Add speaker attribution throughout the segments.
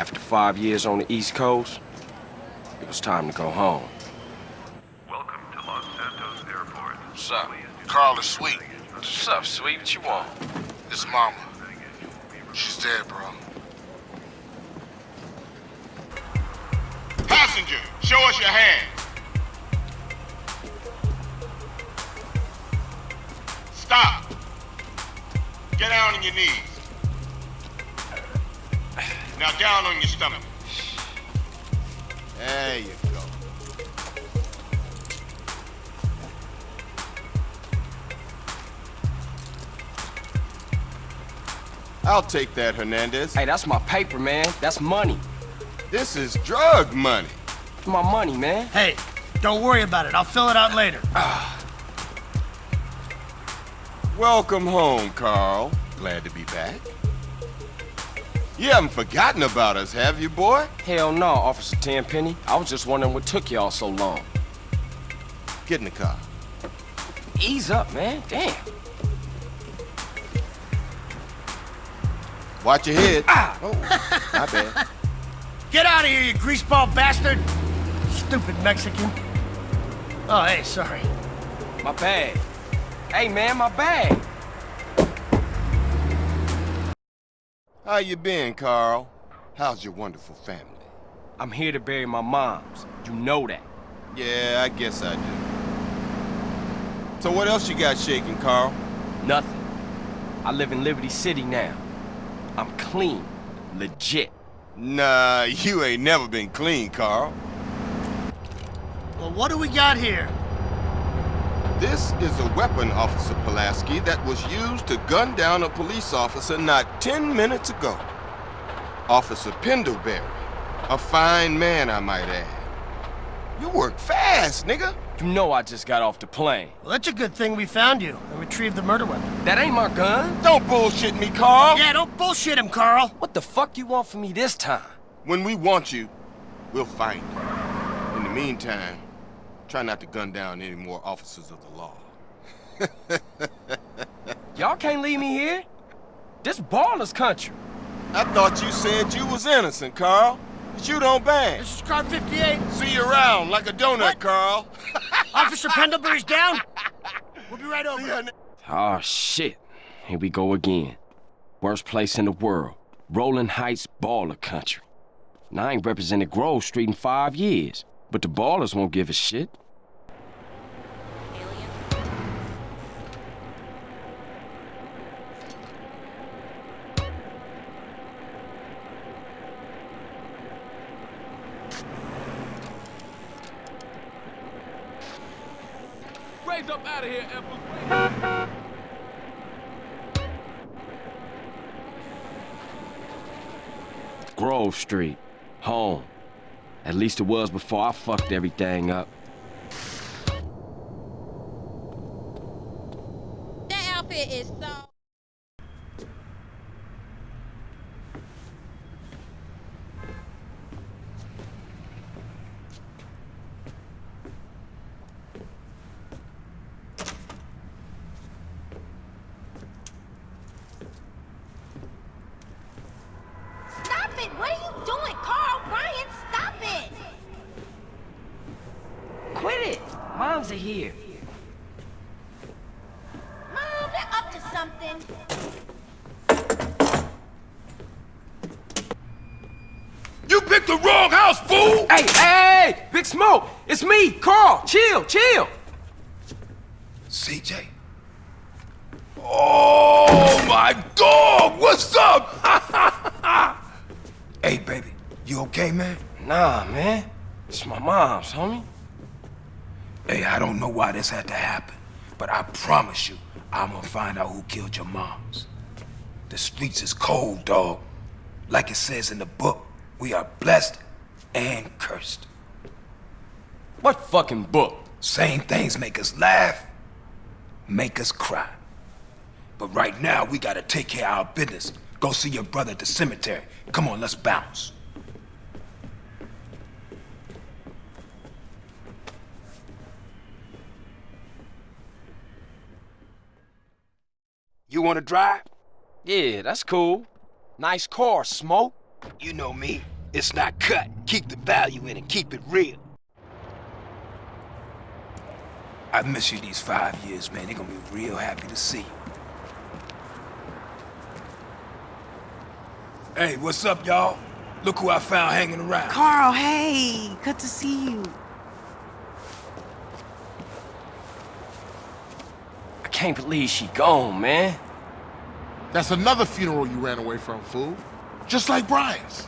Speaker 1: After five years on the East Coast, it was time to go home.
Speaker 2: Welcome to Los Santos Airport.
Speaker 1: What's up?
Speaker 3: Carl is sweet.
Speaker 1: What's up, sweet? What you want?
Speaker 3: His mama. She's dead, bro. Passenger, show us your hand. Stop. Get down on your knees. Now down on your stomach. There you go. I'll take that, Hernandez.
Speaker 1: Hey, that's my paper, man. That's money.
Speaker 3: This is drug money.
Speaker 1: My money, man.
Speaker 4: Hey, don't worry about it. I'll fill it out later. Ah.
Speaker 3: Welcome home, Carl. Glad to be back. You haven't forgotten about us, have you, boy?
Speaker 1: Hell no, Officer Tenpenny. I was just wondering what took y'all so long.
Speaker 3: Get in the car.
Speaker 1: Ease up, man. Damn.
Speaker 3: Watch your head.
Speaker 1: Ah!
Speaker 3: Oh, my bad.
Speaker 4: Get out of here, you greaseball bastard! Stupid Mexican. Oh, hey, sorry.
Speaker 1: My bag. Hey, man, my bag.
Speaker 3: How you been, Carl? How's your wonderful family?
Speaker 1: I'm here to bury my moms. You know that.
Speaker 3: Yeah, I guess I do. So what else you got shaking, Carl?
Speaker 1: Nothing. I live in Liberty City now. I'm clean. Legit.
Speaker 3: Nah, you ain't never been clean, Carl.
Speaker 4: Well, what do we got here?
Speaker 3: This is a weapon, Officer Pulaski, that was used to gun down a police officer not 10 minutes ago. Officer Pendlebury. A fine man, I might add. You work fast, nigga.
Speaker 1: You know I just got off the plane.
Speaker 4: Well, that's a good thing we found you and retrieved the murder weapon.
Speaker 1: That ain't my gun.
Speaker 3: Don't bullshit me, Carl.
Speaker 4: Yeah, don't bullshit him, Carl.
Speaker 1: What the fuck you want from me this time?
Speaker 3: When we want you, we'll find you. In the meantime, try not to gun down any more officers of the law.
Speaker 1: Y'all can't leave me here. This Ballas country.
Speaker 3: I thought you said you was innocent, Carl. But you don't bang.
Speaker 4: This is car 58.
Speaker 3: See you around like a donut,
Speaker 4: What?
Speaker 3: Carl.
Speaker 4: Officer Pendlebury's down. We'll be right over.
Speaker 3: See ya,
Speaker 1: Oh, shit. Here we go again. Worst place in the world. Rolling Heights Ballas country. Now, I ain't represented Grove Street in five years, but the Ballas won't give a shit.
Speaker 5: Raise up out of here.
Speaker 1: Grove Street. Home. At least it was before I fucked everything up.
Speaker 6: That outfit is so. Stop it! What are you doing, Carl? Ryan, stop it!
Speaker 1: Quit it! Moms are here.
Speaker 6: Mom, they're up to something.
Speaker 3: You picked the wrong house, fool!
Speaker 1: Hey, hey, hey! Big Smoke! It's me, Carl! Chill, chill!
Speaker 3: CJ. Oh, my dog! What's up?
Speaker 7: Hey, baby, you okay, man?
Speaker 1: Nah, man. It's my mom's, homie.
Speaker 7: Hey, I don't know why this had to happen, but I promise you, I'm gonna find out who killed your moms. The streets is cold, dog. Like it says in the book, we are blessed and cursed.
Speaker 1: What fucking book?
Speaker 7: Same things make us laugh, make us cry. But right now, we gotta take care of our business. Go see your brother at the cemetery. Come on, let's bounce. You wanna drive?
Speaker 1: Yeah, that's cool. Nice car, Smoke.
Speaker 7: You know me. It's not cut. Keep the value in it. Keep it real. I miss you these five years, man. They're gonna be real happy to see you. Hey, what's up, y'all? Look who I found hanging around.
Speaker 6: Carl, hey, good to see you.
Speaker 1: Can't believe she gone, man.
Speaker 8: That's another funeral you ran away from, fool. Just like Brian's.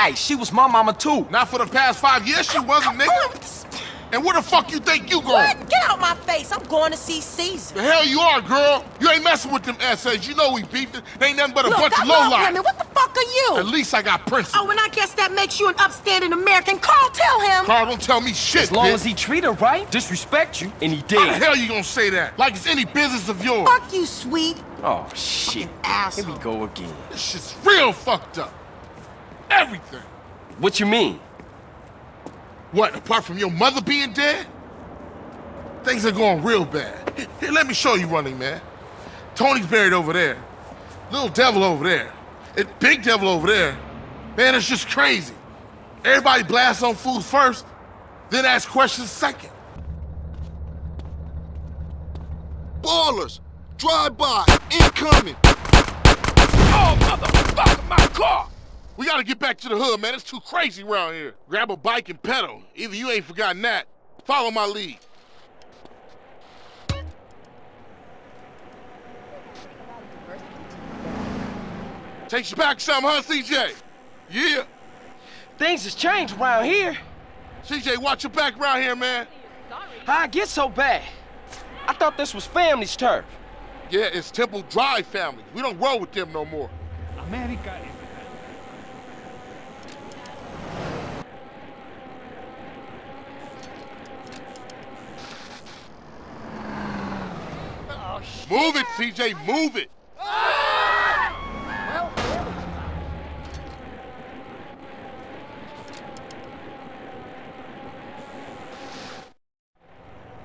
Speaker 1: Hey, she was my mama too.
Speaker 8: Not for the past five years she wasn't, nigga. Oh, And where the fuck you think you going?
Speaker 6: What? Get out my face. I'm going to see Cesar.
Speaker 8: The hell you are, girl. You ain't messing with them essays. You know we beefed it. They ain't nothing but a
Speaker 6: Look,
Speaker 8: bunch
Speaker 6: I
Speaker 8: of
Speaker 6: love
Speaker 8: lowlife.
Speaker 6: women. What the fuck are you?
Speaker 8: At least I got principles.
Speaker 6: Oh, and I guess that makes you an upstanding American. Carl, tell him.
Speaker 8: Carl, don't tell me shit,
Speaker 1: As long
Speaker 8: bitch.
Speaker 1: as he treat her right, disrespect you, and he
Speaker 8: How the
Speaker 1: did.
Speaker 8: hell you gonna say that? Like it's any business of yours.
Speaker 6: Fuck you, sweet.
Speaker 1: Oh, shit. Here we go again.
Speaker 8: This shit's real fucked up. Everything.
Speaker 1: What you mean?
Speaker 8: What, apart from your mother being dead? Things are going real bad. Here, here, let me show you running, man. Tony's buried over there. Little devil over there. And big devil over there. Man, it's just crazy. Everybody blasts on food first, then ask questions second.
Speaker 9: Ballas, drive by, incoming.
Speaker 7: Oh, motherfucker, my car!
Speaker 8: We gotta get back to the hood, man. It's too crazy around here. Grab a bike and pedal. Either you ain't forgotten that. Follow my lead. Takes you back some, huh, CJ? Yeah.
Speaker 1: Things has changed around here.
Speaker 8: CJ, watch your back around here, man.
Speaker 1: How I get so bad? I thought this was family's turf.
Speaker 8: Yeah, it's Temple Drive family. We don't roll with them no more. Move it, CJ, move it.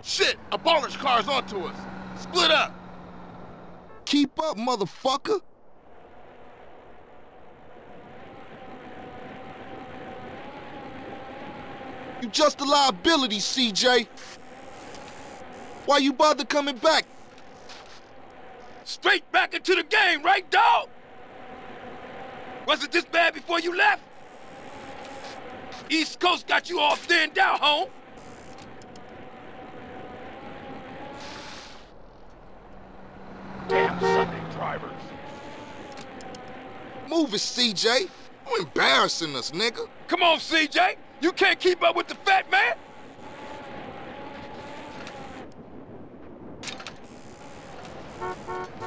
Speaker 8: Shit, a Ballas car's onto us. Split up.
Speaker 9: Keep up, motherfucker. You just a liability, CJ. Why you bother coming back?
Speaker 7: Straight back into the game, right, dog? Was it this bad before you left? East Coast got you all thinned out, home. Damn Sunday drivers.
Speaker 9: Move it, CJ. You embarrassing us, nigga.
Speaker 7: Come on, CJ. You can't keep up with the fat man.
Speaker 8: Move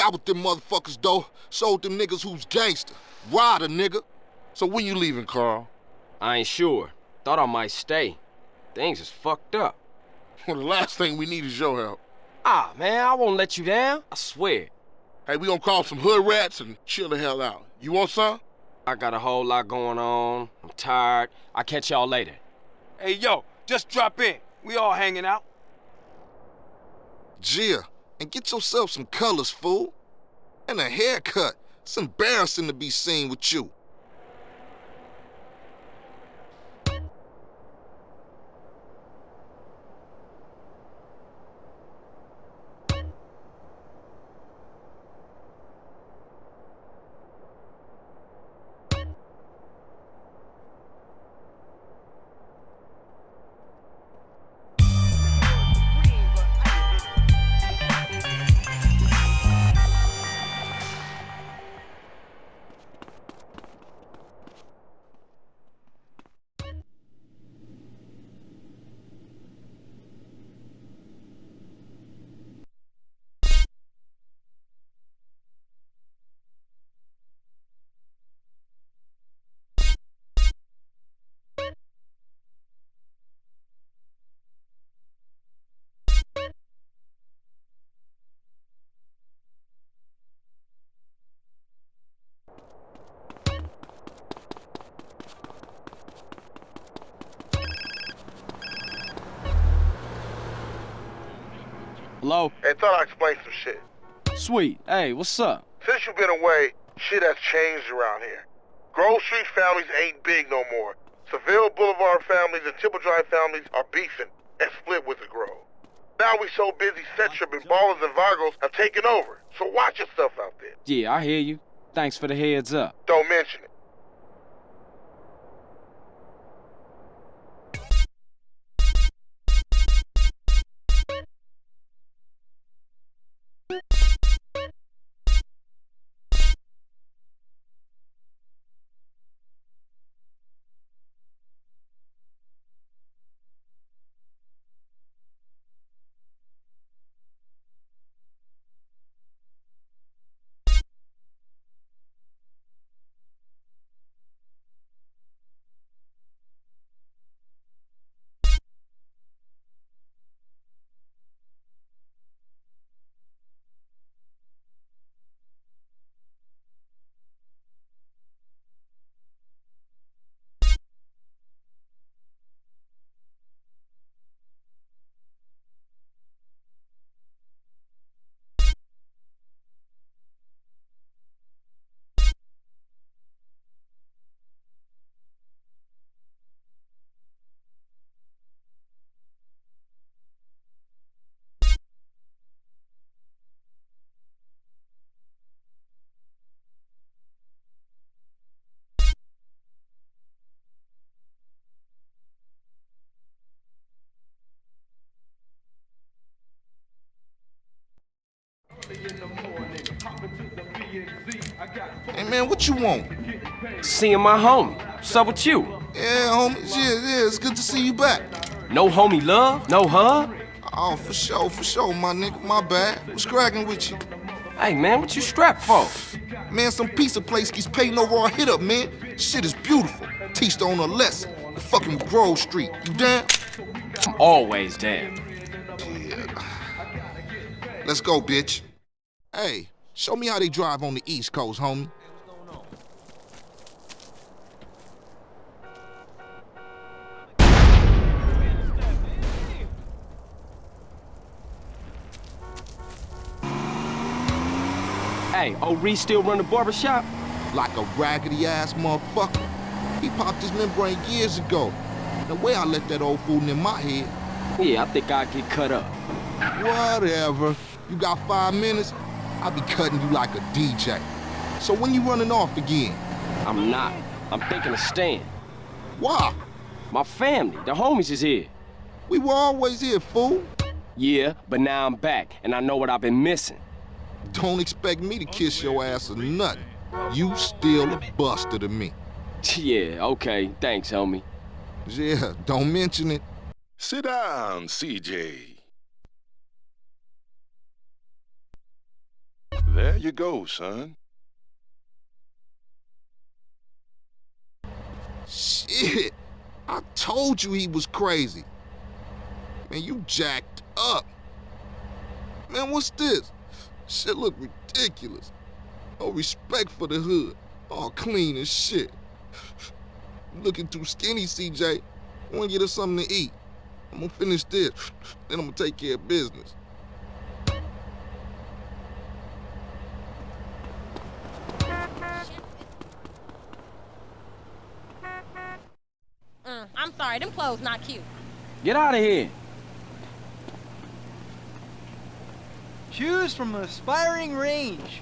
Speaker 9: got with them motherfuckers, though. Sold them niggas who's gangster. Ryder, nigga.
Speaker 8: So when you leaving, Carl?
Speaker 1: I ain't sure. Thought I might stay. Things is fucked up.
Speaker 8: Well, the last thing we need is your help.
Speaker 1: Ah, man, I won't let you down. I swear.
Speaker 8: Hey, we gonna call some hood rats and chill the hell out. You want some?
Speaker 1: I got a whole lot going on. I'm tired. I'll catch y'all later.
Speaker 7: Hey, yo, just drop in. We all hanging out.
Speaker 9: Gia, and get yourself some colors, fool. And a haircut. It's embarrassing to be seen with you.
Speaker 1: Hello?
Speaker 8: Hey, thought I'd explain some shit.
Speaker 1: Sweet. Hey, what's up?
Speaker 8: Since you've been away, shit has changed around here. Grove Street families ain't big no more. Seville Boulevard families and Temple Drive families are beefing and split with the Grove. Now we so busy, Settrip and Ballas and Vagos have taken over. So watch yourself out there.
Speaker 1: Yeah, I hear you. Thanks for the heads up.
Speaker 8: Don't mention it.
Speaker 9: Man, what you want?
Speaker 1: Seeing my homie. What's up with you?
Speaker 9: Yeah, homie. Yeah, yeah, it's good to see you back.
Speaker 1: No homie love? No hug?
Speaker 9: Oh, for sure, for sure, my nigga. My bad. What's cracking with you?
Speaker 1: Hey, man, what you strapped for?
Speaker 9: Man, some pizza place keeps paying over our hit up, man. Shit is beautiful. Teach the owner a lesson. The fucking Grove Street. You down?
Speaker 1: I'm always down.
Speaker 9: Yeah. Let's go, bitch. Hey, show me how they drive on the East Coast, homie.
Speaker 1: Hey, old Reece still run the barber shop?
Speaker 9: Like a raggedy ass motherfucker. He popped his membrane years ago. The way I let that old fool in my head.
Speaker 1: Yeah, I think I'll get cut up.
Speaker 9: Whatever. You got five minutes? I'll be cutting you like a DJ. So when you running off again?
Speaker 1: I'm not. I'm thinking of staying.
Speaker 9: Why?
Speaker 1: My family, the homies is here.
Speaker 9: We were always here, fool.
Speaker 1: Yeah, but now I'm back, and I know what I've been missing.
Speaker 9: Don't expect me to kiss your ass or nothing. You still a buster to me.
Speaker 1: yeah, okay. Thanks, homie.
Speaker 9: Yeah, don't mention it.
Speaker 10: Sit down, CJ. There you go, son.
Speaker 9: Shit. I told you he was crazy. Man, you jacked up. Man, what's this? Shit look ridiculous. No respect for the hood. All clean as shit. Looking too skinny, CJ. I wanna get us something to eat. I'm gonna finish this, then I'm gonna take care of business.
Speaker 11: Mm, I'm sorry, them clothes not cute.
Speaker 1: Get out of here.
Speaker 12: Choose from an aspiring range.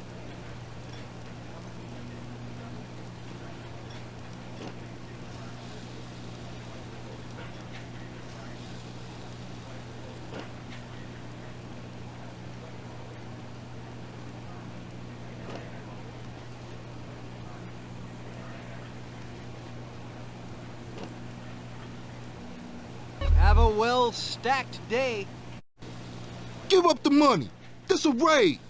Speaker 12: Have a well-stacked day.
Speaker 9: Give up the money. This a raid.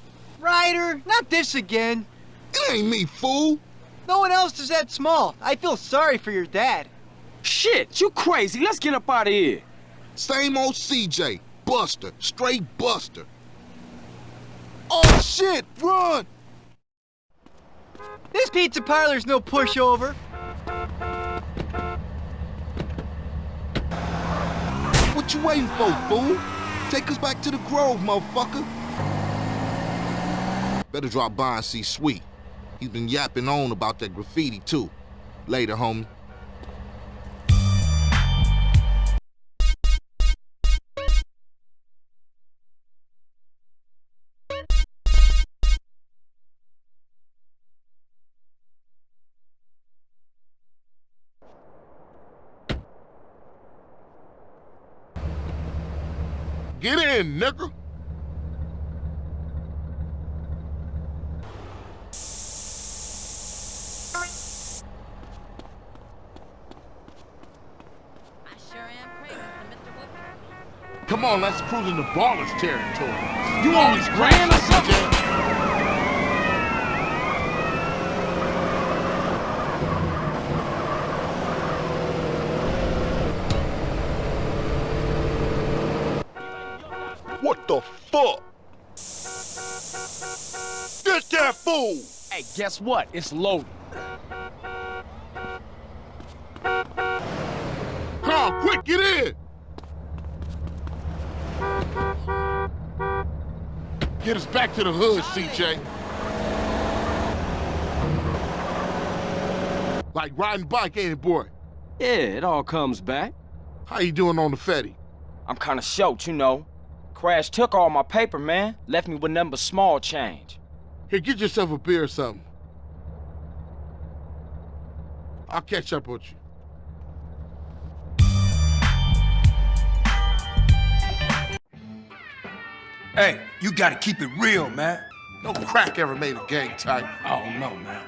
Speaker 12: Ryder, not this again.
Speaker 9: It ain't me, fool.
Speaker 12: No one else is that small. I feel sorry for your dad.
Speaker 1: Shit, you crazy. Let's get up out of here.
Speaker 9: Same old CJ. Buster. Straight Buster. Oh, shit! Run!
Speaker 12: This pizza parlor's no pushover.
Speaker 9: What you waiting for, fool? Take us back to the Grove, motherfucker. Better drop by and see Sweet. He's been yapping on about that graffiti, too. Later, homie.
Speaker 8: Get in, nigga. Come on, let's cruise into Ballas territory. You always grand or something?
Speaker 10: What the fuck? Get that fool!
Speaker 1: Hey, guess what? It's loaded.
Speaker 8: Carl, quick, get in! Get us back to the hood, CJ. Like riding bike, ain't it, boy?
Speaker 1: Yeah, it all comes back.
Speaker 8: How you doing on the Fetty?
Speaker 1: I'm kinda short, you know. Crash took all my paper, man. Left me with nothing but small change.
Speaker 8: Here, get yourself a beer or something. I'll catch up with you.
Speaker 7: Hey, you gotta keep it real, man.
Speaker 8: No crack ever made a gang type.
Speaker 7: I don't know, man.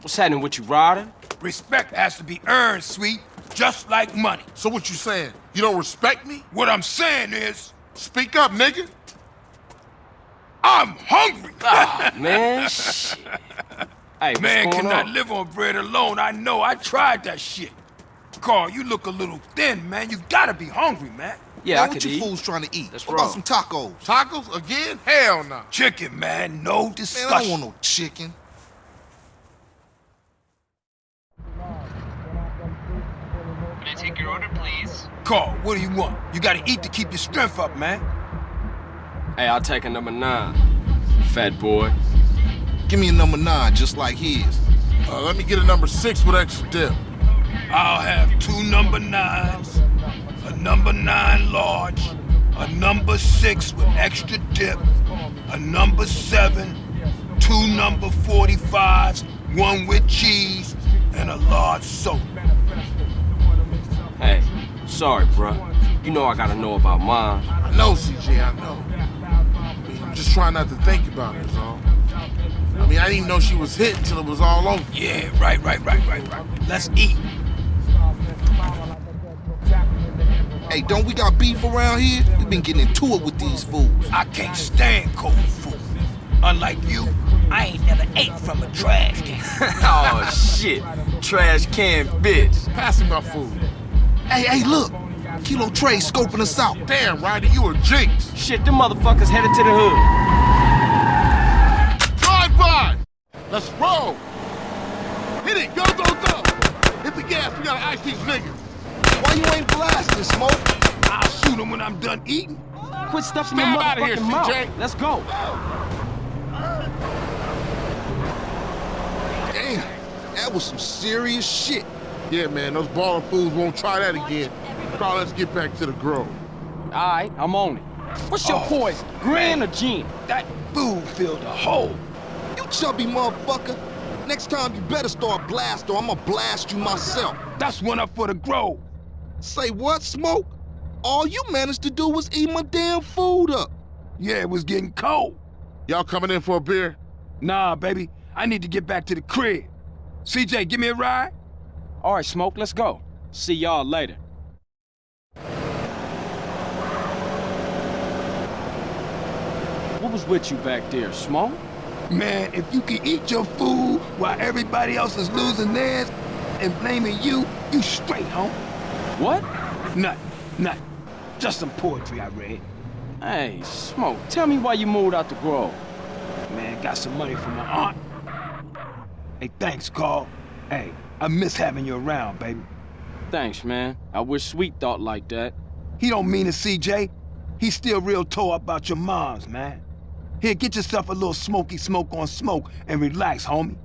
Speaker 1: What's happening with you, Ryder?
Speaker 7: Respect has to be earned, sweet, just like money.
Speaker 8: So what you saying? You don't respect me?
Speaker 7: What I'm saying is,
Speaker 8: Speak up, nigga.
Speaker 7: I'm hungry.
Speaker 1: Ah, man, shit. Hey, what's
Speaker 7: Man cannot
Speaker 1: on?
Speaker 7: live on bread alone. I know. I tried that shit. Carl, you look a little thin, man. You gotta be hungry, man.
Speaker 1: Yeah,
Speaker 9: man,
Speaker 1: I
Speaker 9: what
Speaker 1: could
Speaker 9: you
Speaker 1: eat.
Speaker 9: fools trying to eat?
Speaker 1: That's
Speaker 9: what about some tacos?
Speaker 8: Tacos again? Hell no.
Speaker 7: Chicken, man. No
Speaker 9: Man,
Speaker 7: discussion.
Speaker 9: I don't want no chicken.
Speaker 2: Can I take your order, please?
Speaker 7: Carl, what do you want? You gotta eat to keep your strength up, man.
Speaker 1: Hey, I'll take a number nine. Fat boy.
Speaker 9: Give me a number nine, just like his.
Speaker 8: Uh, let me get a number six with extra dip.
Speaker 7: I'll have two number nines, a number nine large, a number six with extra dip, a number seven, two number 45s, one with cheese, and a large soda.
Speaker 1: Hey, sorry, bruh. You know I gotta know about mine.
Speaker 8: I know, CJ, I know. I mean, I'm just trying not to think about it, is all. I mean, I didn't even know she was hit until it was all over.
Speaker 7: Yeah, right, right, right, right, right. Let's eat.
Speaker 9: Hey, don't we got beef around here? we been getting into it with these fools.
Speaker 7: I can't stand cold food. Unlike you, I ain't never ate from a trash can.
Speaker 1: oh, shit. Trash can bitch.
Speaker 8: Pass me my food.
Speaker 9: Hey, hey, look. Kilo Trey scoping us out.
Speaker 8: Damn, Ryder, you a jinx.
Speaker 1: Shit, them motherfuckers headed to the hood.
Speaker 8: Drive by. Let's roll. Hit it, go, go, go. Hit the gas, we gotta ask these niggas.
Speaker 9: Why you ain't blasting, Smoke?
Speaker 7: I'll shoot him when I'm done eating.
Speaker 1: Quit stuffing your
Speaker 8: Stand outta here,
Speaker 1: motherfucking mouth.
Speaker 8: CJ.
Speaker 1: Let's go.
Speaker 9: Damn, that was some serious shit.
Speaker 8: Yeah, man, those Ballas fools won't try that again. Carl, let's get back to the grove.
Speaker 1: All right, I'm on it. What's your
Speaker 7: Oh,
Speaker 1: poison? Grand or gin?
Speaker 7: That food filled a hole.
Speaker 9: You chubby motherfucker. Next time you better start blast or I'ma blast you myself.
Speaker 7: That's one up for the grove.
Speaker 9: Say what, Smoke? All you managed to do was eat my damn food up.
Speaker 7: Yeah, it was getting cold.
Speaker 8: Y'all coming in for a beer?
Speaker 7: Nah, baby. I need to get back to the crib. CJ, give me a ride.
Speaker 1: All right, Smoke, let's go. See y'all later. What was with you back there, Smoke?
Speaker 7: Man, if you can eat your food while everybody else is losing theirs and blaming you, you straight, home.
Speaker 1: What?
Speaker 7: Nothing, nothing. Just some poetry I read.
Speaker 1: Hey, Smoke, tell me why you moved out the Grove.
Speaker 7: Man, got some money from my aunt. Hey, thanks, Carl. Hey, I miss having you around, baby.
Speaker 1: Thanks, man. I wish Sweet thought like that.
Speaker 7: He don't mean it, CJ. He's still real tore up about your moms, man. Here, get yourself a little smoky smoke on smoke and relax, homie.